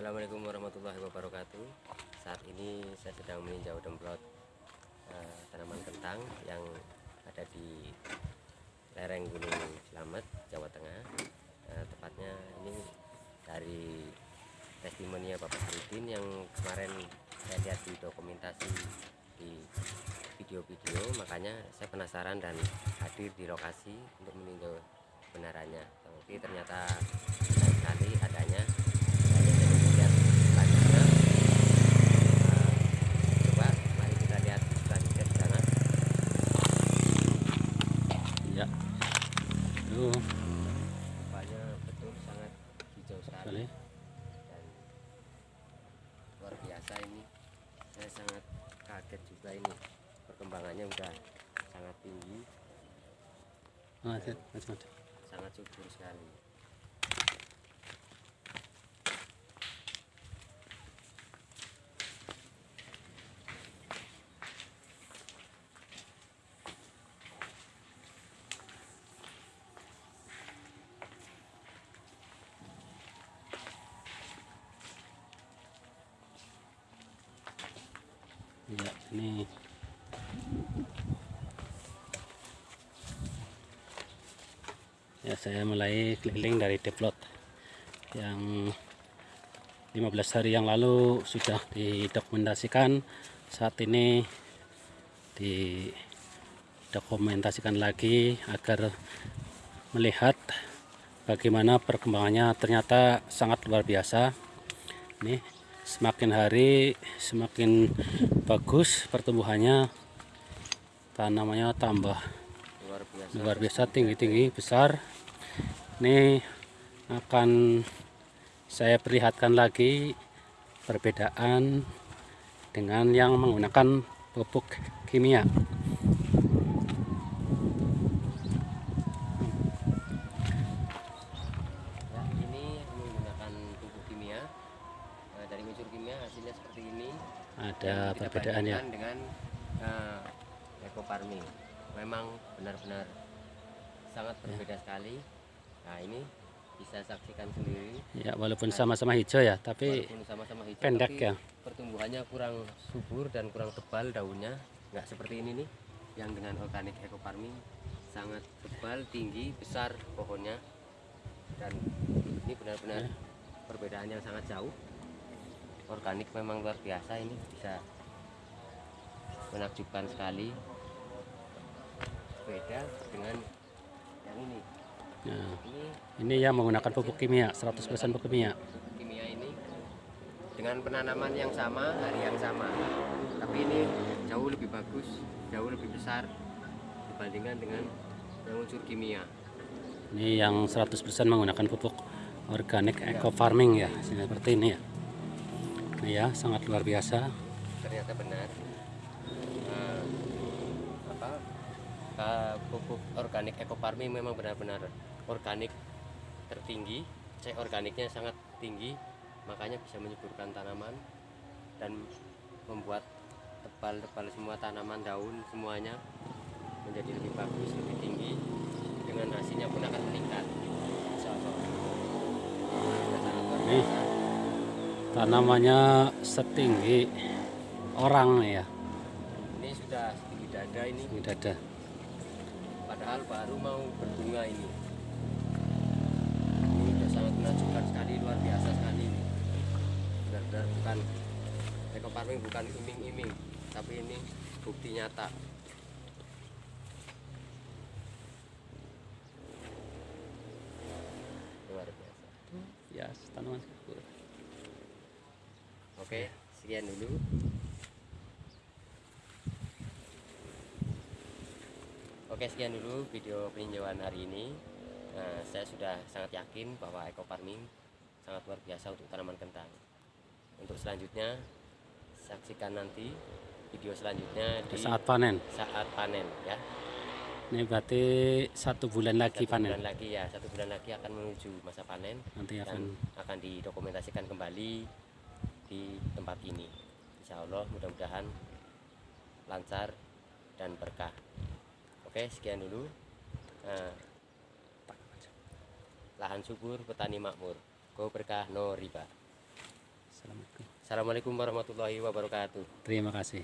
Assalamualaikum warahmatullahi wabarakatuh. Saat ini saya sedang meninjau demplot eh, tanaman kentang yang ada di lereng Gunung Slamet, Jawa Tengah. Eh, Tepatnya ini dari testimoni Bapak Harudin yang kemarin saya lihat di dokumentasi di video-video. Makanya saya penasaran dan hadir di lokasi untuk meninjau kebenarannya tapi ternyata sekali adanya Jadi saya ingin lihat selanjutnya Eh, coba mari kita lihat selanjutnya di sana Ya. Rupanya betul sangat hijau sekali. Dan luar biasa ini. Saya sangat kaget juga ini. Perkembangannya udah sangat tinggi. Macam-macam. sangat subur sekali Ya, ini Ya, saya mulai keliling dari deplot yang 15 hari yang lalu sudah didokumentasikan. Saat ini didokumentasikan lagi agar melihat bagaimana perkembangannya ternyata sangat luar biasa. Ini semakin hari semakin bagus pertumbuhannya. Tanamannya tambah. Luar biasa. Luar biasa tinggi-tinggi besar. Ini akan saya perlihatkan lagi perbedaan dengan yang menggunakan pupuk kimia ya ini menggunakan pupuk kimia Nah, dari unsur kimia hasilnya seperti ini. Ada perbedaan ya? dengan eh, eco farming. Memang benar-benar sangat berbeda sekali. Nah ini bisa saksikan sendiri. Ya walaupun sama-sama hijau ya tapi sama-sama hijau pendek tapi ya. pertumbuhannya kurang subur dan kurang tebal daunnya. Nggak seperti ini nih yang dengan organik eco farming sangat tebal tinggi besar pohonnya. Dan ini benar-benar Ya. perbedaan yang sangat jauh organik memang luar biasa ini bisa menakjubkan sekali. Beda dengan yang ini. Nah, ini ini yang menggunakan pupuk kimia 100% pupuk kimia. Kimia ini dengan penanaman yang sama hari yang sama. Tapi ini jauh lebih bagus jauh lebih besar dibandingkan dengan yang unsur kimia. Ini yang 100% menggunakan pupuk organik eco farming ya seperti ini ya nah ya sangat luar biasa. Ternyata benar. Eh, apa ka- pupuk organik eco farming memang benar-benar organik tertinggi. C organiknya sangat tinggi makanya bisa menyuburkan tanaman dan membuat tebal-tebal semua tanaman daun semuanya menjadi lebih bagus lebih tinggi dengan hasilnya pun akan meningkat Insya Allah. Sudah sangat luar Nih. biasa. Tanamannya setinggi orang ya. Ini sudah setinggi dada ini. Ini dada. Padahal baru mau berbunga ini. Ini sudah sangat menakjubkan sekali luar biasa sekali ini. Benar-benar bukan eco farming bukan iming-iming tapi ini bukti nyata. Luar biasa. Ya tanaman subur oke sekian dulu. Oke sekian dulu video peninjauan hari ini. Nah, Saya sudah sangat yakin bahwa eco farming sangat luar biasa untuk tanaman kentang. Untuk selanjutnya saksikan nanti video selanjutnya di saat panen. Saat panen ya. Ini berarti satu bulan lagi satu panen. bulan lagi ya. Satu bulan lagi akan menuju masa panen nanti akan akan didokumentasikan kembali tempat ini. Insya Allah mudah-mudahan lancar dan berkah. Oke sekian dulu. Nah, lahan subur petani makmur. Go berkah no riba. Assalamualaikum warahmatullahi wabarakatuh. Terima kasih.